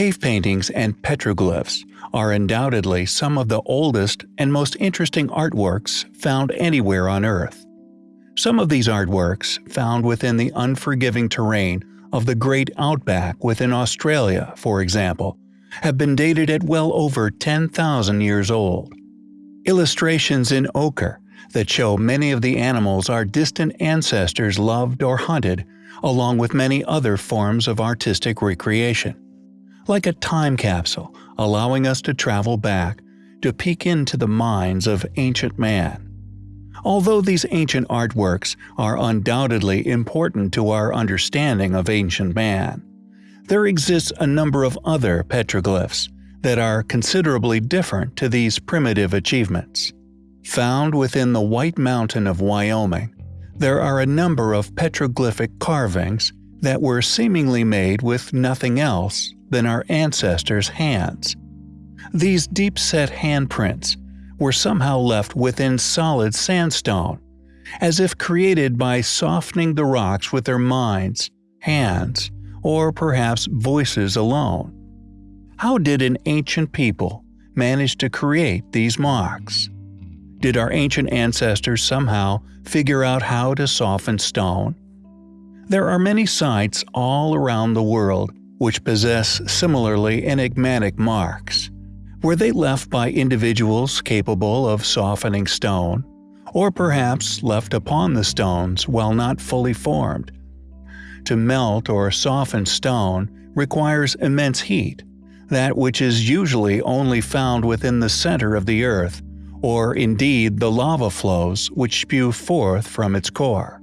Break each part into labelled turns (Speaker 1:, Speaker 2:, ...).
Speaker 1: Cave paintings and petroglyphs are undoubtedly some of the oldest and most interesting artworks found anywhere on Earth. Some of these artworks, found within the unforgiving terrain of the great outback within Australia, for example, have been dated at well over 10,000 years old. Illustrations in ochre that show many of the animals our distant ancestors loved or hunted, along with many other forms of artistic recreation. Like a time capsule, allowing us to travel back, to peek into the minds of ancient man. Although these ancient artworks are undoubtedly important to our understanding of ancient man, there exists a number of other petroglyphs that are considerably different to these primitive achievements. Found within the White Mountain of Wyoming, there are a number of petroglyphic carvings that were seemingly made with nothing else than our ancestors' hands. These deep-set handprints were somehow left within solid sandstone, as if created by softening the rocks with their minds, hands, or perhaps voices alone. How did an ancient people manage to create these marks? Did our ancient ancestors somehow figure out how to soften stone? There are many sites all around the world which possess similarly enigmatic marks. Were they left by individuals capable of softening stone, or perhaps left upon the stones while not fully formed? To melt or soften stone requires immense heat, that which is usually only found within the center of the earth, or indeed the lava flows which spew forth from its core.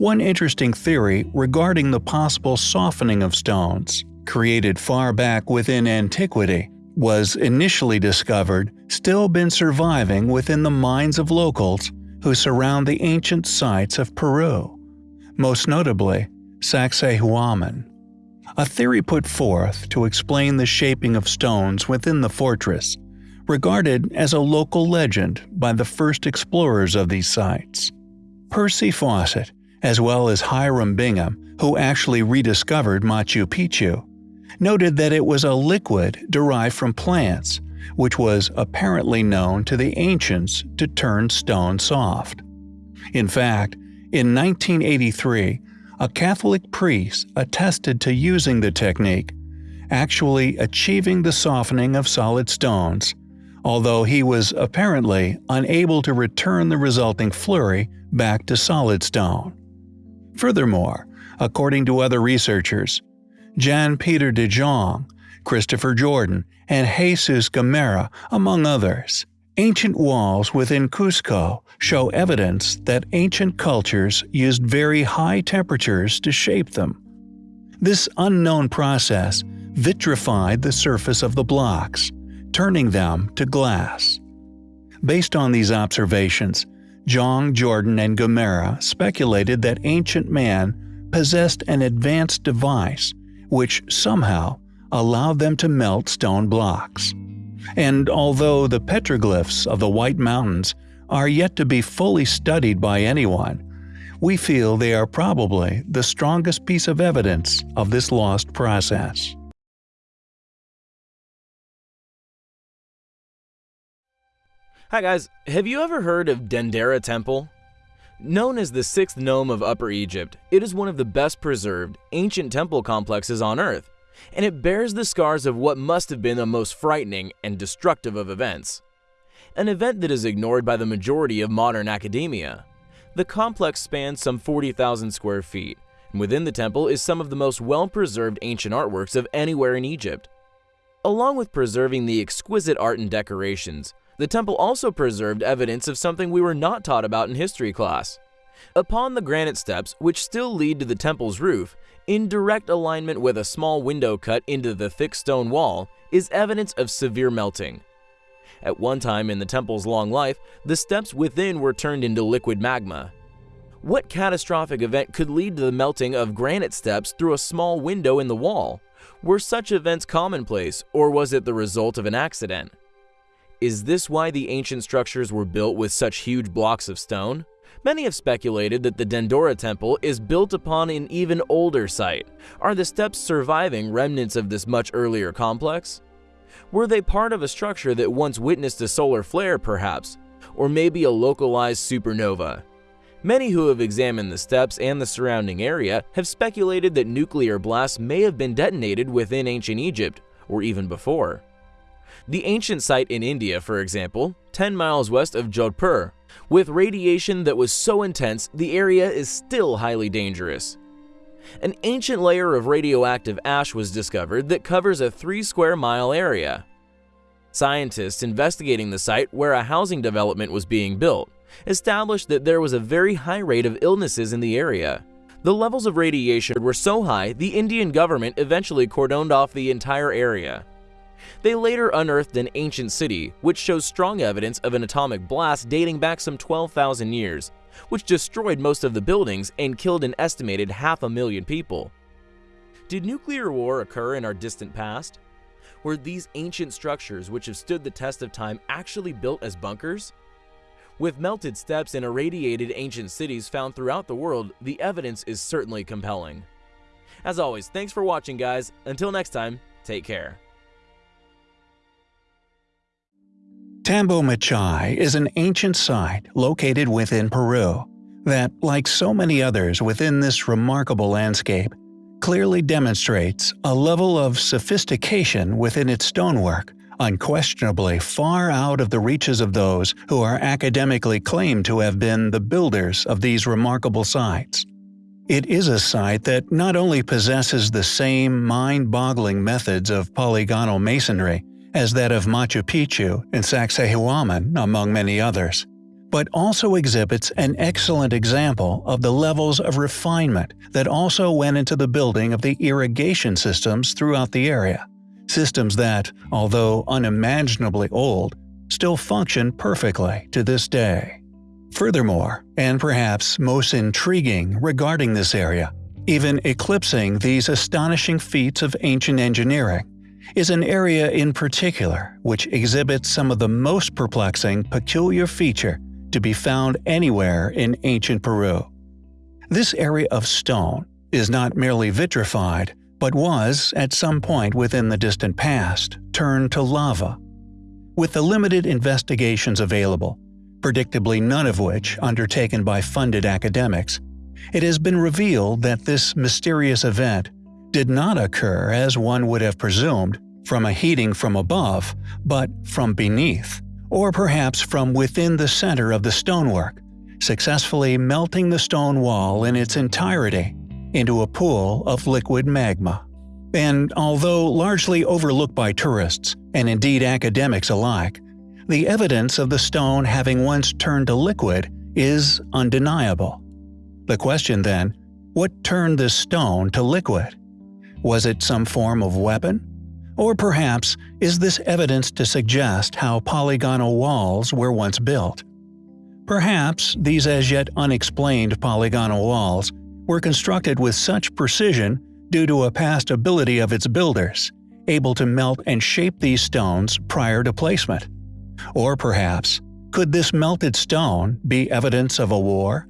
Speaker 1: One interesting theory regarding the possible softening of stones, created far back within antiquity, was initially discovered still been surviving within the minds of locals who surround the ancient sites of Peru, most notably Sacsayhuaman. A theory put forth to explain the shaping of stones within the fortress, regarded as a local legend by the first explorers of these sites. Percy Fawcett, as well as Hiram Bingham, who actually rediscovered Machu Picchu, noted that it was a liquid derived from plants, which was apparently known to the ancients to turn stone soft. In fact, in 1983, a Catholic priest attested to using the technique, actually achieving the softening of solid stones, although he was apparently unable to return the resulting flurry back to solid stone. Furthermore, according to other researchers, Jan Peter de Jong, Christopher Jordan, and Jesus Gamarra, among others. Ancient walls within Cusco show evidence that ancient cultures used very high temperatures to shape them. This unknown process vitrified the surface of the blocks, turning them to glass. Based on these observations, Jong, Jordan, and Gamarra speculated that ancient man possessed an advanced device which somehow allowed them to melt stone blocks. And although the petroglyphs of the White Mountains are yet to be fully studied by anyone, we feel they are probably the strongest piece of evidence of this lost process.
Speaker 2: Hi guys, have you ever heard of Dendera Temple? Known as the sixth nome of Upper Egypt, it is one of the best preserved, ancient temple complexes on Earth, and it bears the scars of what must have been the most frightening and destructive of events. An event that is ignored by the majority of modern academia. The complex spans some 40,000 square feet, and within the temple is some of the most well-preserved ancient artworks of anywhere in Egypt. Along with preserving the exquisite art and decorations, the temple also preserved evidence of something we were not taught about in history class. Upon the granite steps, which still lead to the temple's roof, in direct alignment with a small window cut into the thick stone wall, is evidence of severe melting. At one time in the temple's long life, the steps within were turned into liquid magma. What catastrophic event could lead to the melting of granite steps through a small window in the wall? Were such events commonplace, or was it the result of an accident? Is this why the ancient structures were built with such huge blocks of stone? Many have speculated that the Dendera Temple is built upon an even older site. Are the steps surviving remnants of this much earlier complex? Were they part of a structure that once witnessed a solar flare, perhaps? Or maybe a localized supernova? Many who have examined the steps and the surrounding area have speculated that nuclear blasts may have been detonated within ancient Egypt, or even before. The ancient site in India, for example, 10 miles west of Jodhpur, with radiation that was so intense the area is still highly dangerous. An ancient layer of radioactive ash was discovered that covers a 3 square mile area. Scientists investigating the site where a housing development was being built established that there was a very high rate of illnesses in the area. The levels of radiation were so high the Indian government eventually cordoned off the entire area. They later unearthed an ancient city, which shows strong evidence of an atomic blast dating back some 12,000 years, which destroyed most of the buildings and killed an estimated half a million people. Did nuclear war occur in our distant past? Were these ancient structures which have stood the test of time actually built as bunkers? With melted steps and irradiated ancient cities found throughout the world, the evidence is certainly compelling. As always, thanks for watching guys. Until next time, take care.
Speaker 1: Tambo Machay is an ancient site located within Peru that, like so many others within this remarkable landscape, clearly demonstrates a level of sophistication within its stonework unquestionably far out of the reaches of those who are academically claimed to have been the builders of these remarkable sites. It is a site that not only possesses the same mind-boggling methods of polygonal masonry as that of Machu Picchu and Sacsayhuaman, among many others, but also exhibits an excellent example of the levels of refinement that also went into the building of the irrigation systems throughout the area systems that, although unimaginably old, still function perfectly to this day. Furthermore, and perhaps most intriguing regarding this area, even eclipsing these astonishing feats of ancient engineering, is an area in particular which exhibits some of the most perplexing peculiar feature to be found anywhere in ancient Peru. This area of stone is not merely vitrified, but was, at some point within the distant past, turned to lava. With the limited investigations available, predictably none of which undertaken by funded academics, it has been revealed that this mysterious event did not occur as one would have presumed from a heating from above, but from beneath, or perhaps from within the center of the stonework, successfully melting the stone wall in its entirety into a pool of liquid magma. And although largely overlooked by tourists, and indeed academics alike, the evidence of the stone having once turned to liquid is undeniable. The question then, what turned this stone to liquid? Was it some form of weapon? Or perhaps is this evidence to suggest how polygonal walls were once built? Perhaps these as yet unexplained polygonal walls were constructed with such precision due to a past ability of its builders, able to melt and shape these stones prior to placement. Or perhaps, could this melted stone be evidence of a war?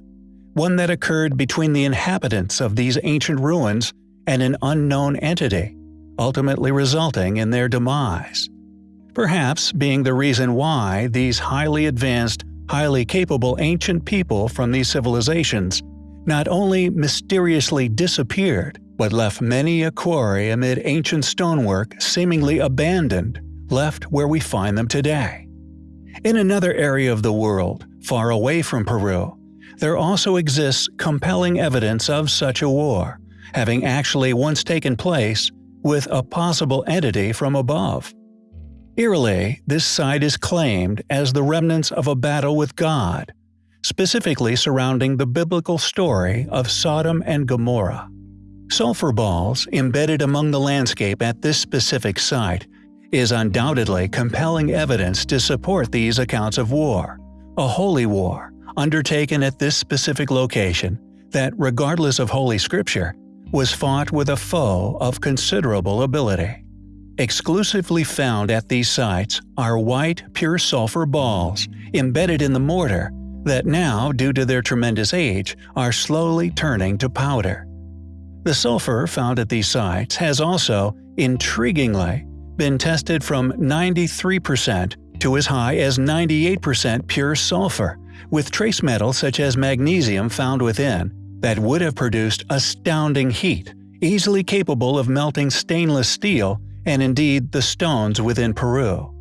Speaker 1: One that occurred between the inhabitants of these ancient ruins and an unknown entity, ultimately resulting in their demise. Perhaps being the reason why these highly advanced, highly capable ancient people from these civilizations not only mysteriously disappeared, but left many a quarry amid ancient stonework seemingly abandoned, left where we find them today. In another area of the world, far away from Peru, there also exists compelling evidence of such a war, having actually once taken place with a possible entity from above. Eerily, this site is claimed as the remnants of a battle with God, specifically surrounding the biblical story of Sodom and Gomorrah. Sulfur balls embedded among the landscape at this specific site is undoubtedly compelling evidence to support these accounts of war, a holy war undertaken at this specific location that, regardless of Holy Scripture, was fought with a foe of considerable ability. Exclusively found at these sites are white, pure sulfur balls embedded in the mortar that now, due to their tremendous age, are slowly turning to powder. The sulfur found at these sites has also, intriguingly, been tested from 93% to as high as 98% pure sulfur, with trace metals such as magnesium found within, that would have produced astounding heat, easily capable of melting stainless steel and indeed the stones within Peru.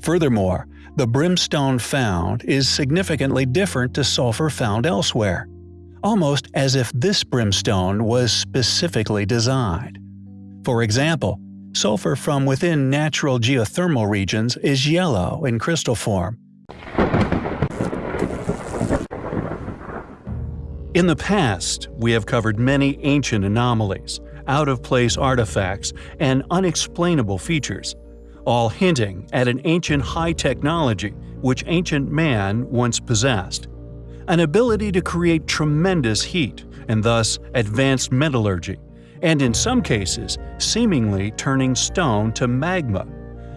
Speaker 1: Furthermore, the brimstone found is significantly different to sulfur found elsewhere, almost as if this brimstone was specifically designed. For example, sulfur from within natural geothermal regions is yellow in crystal form. In the past, we have covered many ancient anomalies, out-of-place artifacts, and unexplainable features, all hinting at an ancient high technology which ancient man once possessed. An ability to create tremendous heat, and thus advanced metallurgy, and in some cases, seemingly turning stone to magma.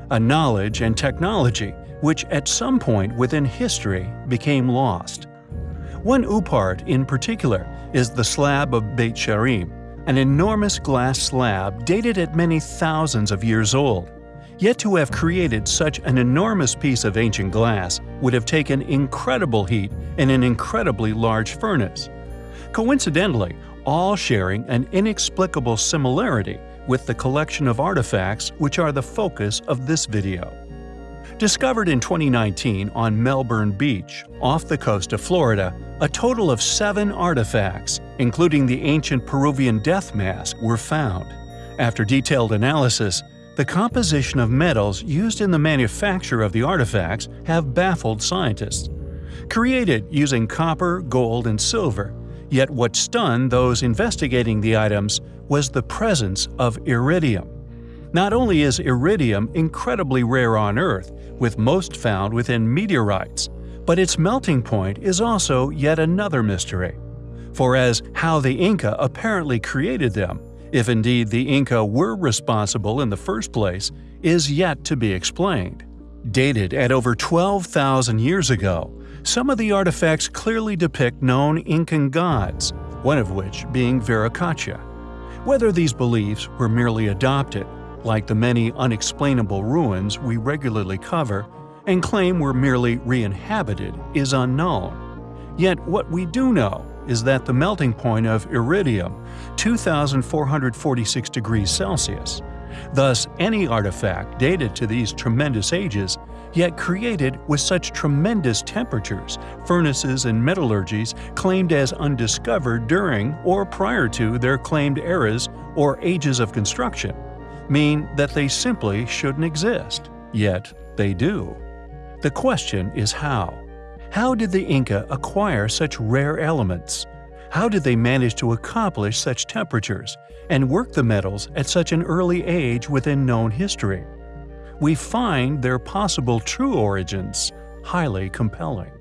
Speaker 1: A knowledge and technology which at some point within history became lost. One OOPArt in particular is the slab of Beit She'arim, an enormous glass slab dated at many thousands of years old. Yet to have created such an enormous piece of ancient glass would have taken incredible heat in an incredibly large furnace. Coincidentally, all sharing an inexplicable similarity with the collection of artifacts which are the focus of this video. Discovered in 2019 on Melbourne Beach, off the coast of Florida, a total of seven artifacts, including the ancient Peruvian death mask, were found. After detailed analysis, the composition of metals used in the manufacture of the artifacts have baffled scientists. Created using copper, gold, and silver, yet what stunned those investigating the items was the presence of iridium. Not only is iridium incredibly rare on Earth, with most found within meteorites, but its melting point is also yet another mystery. For as how the Inca apparently created them, if indeed the Inca were responsible in the first place, is yet to be explained. Dated at over 12,000 years ago, some of the artifacts clearly depict known Incan gods, one of which being Viracocha. Whether these beliefs were merely adopted, like the many unexplainable ruins we regularly cover, and claim were merely re-inhabited is unknown. Yet what we do know is that the melting point of iridium, 2446 degrees Celsius. Thus, any artifact dated to these tremendous ages, yet created with such tremendous temperatures, furnaces and metallurgies claimed as undiscovered during or prior to their claimed eras or ages of construction, mean that they simply shouldn't exist. Yet, they do. The question is how. How did the Inca acquire such rare elements? How did they manage to accomplish such temperatures and work the metals at such an early age within known history? We find their possible true origins highly compelling.